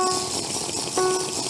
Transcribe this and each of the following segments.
あっ。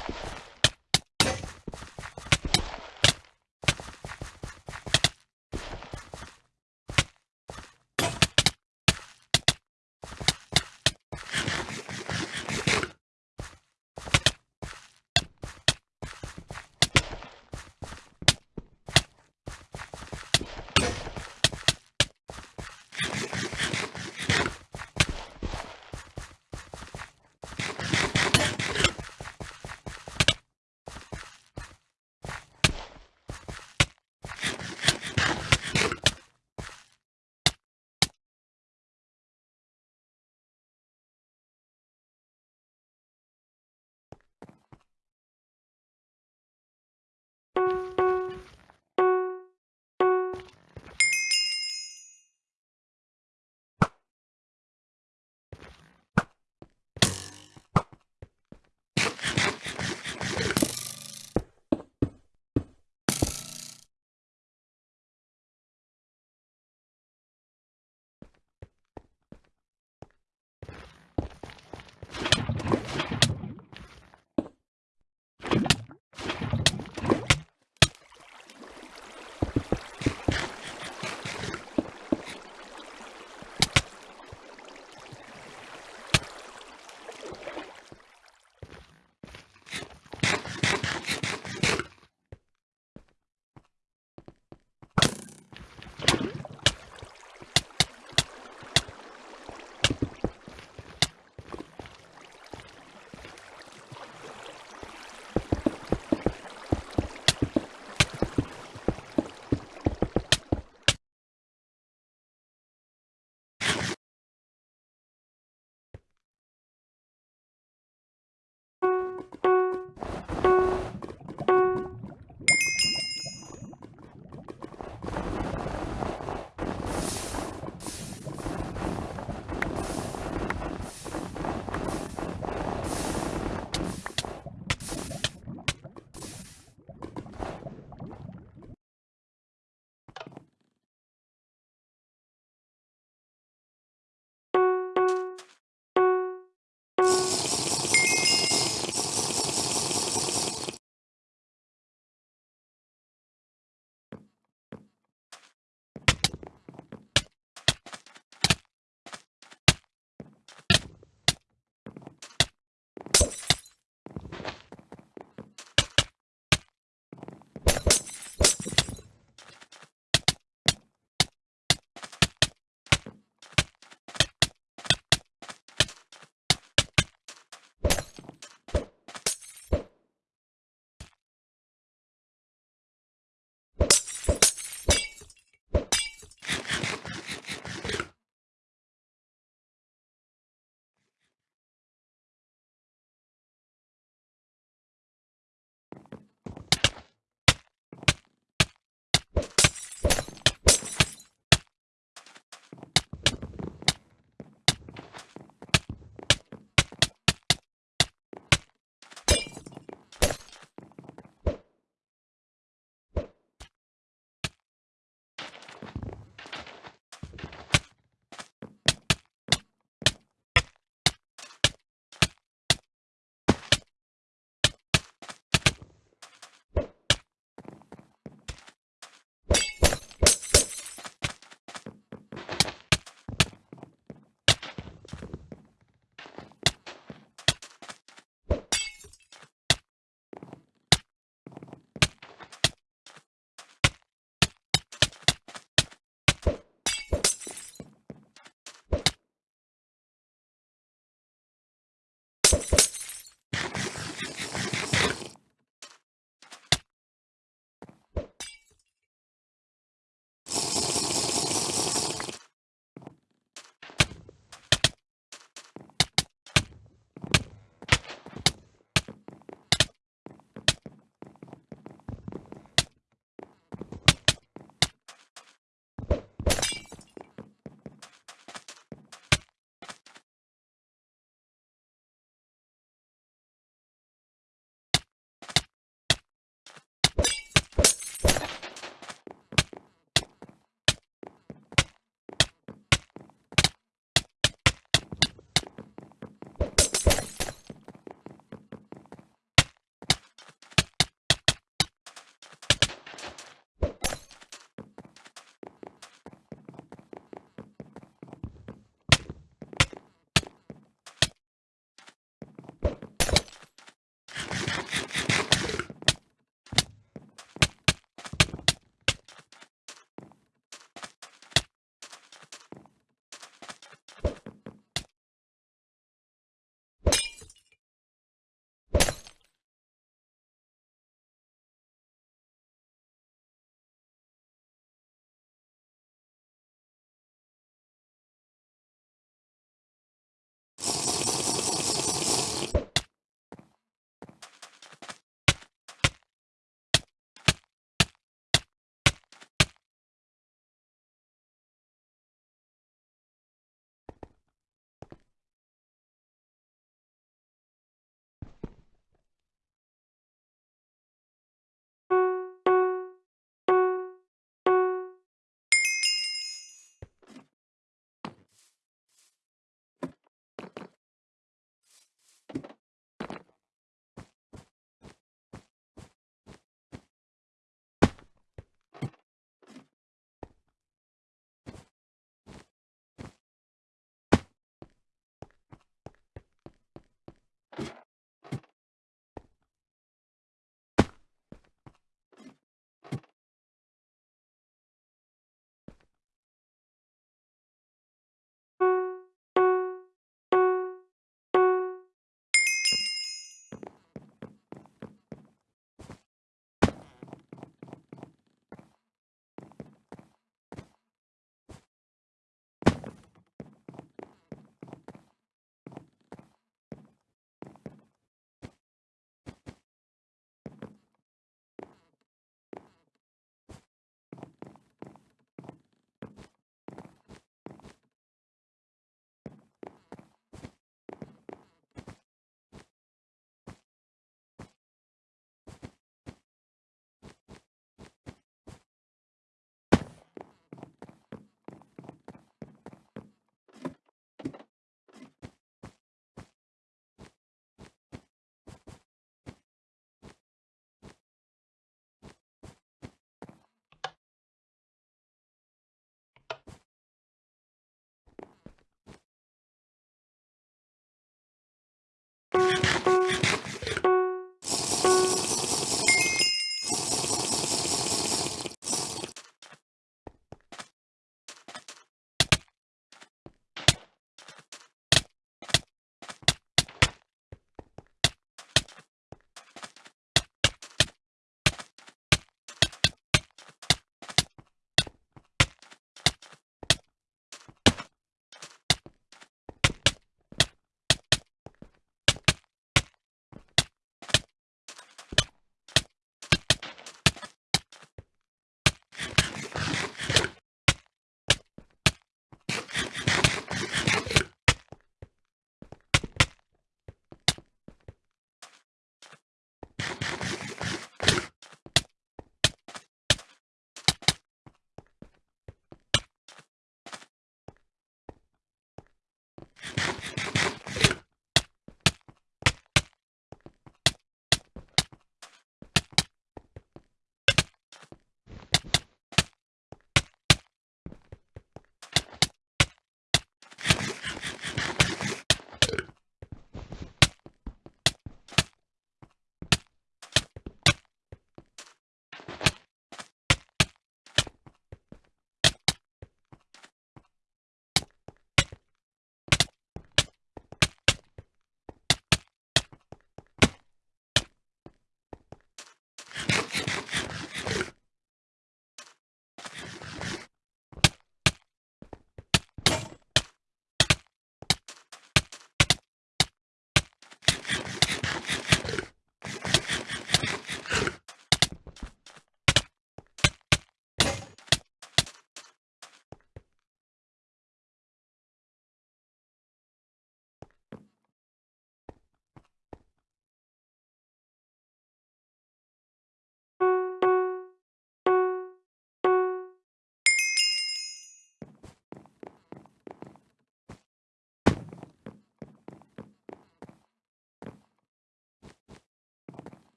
you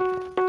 you.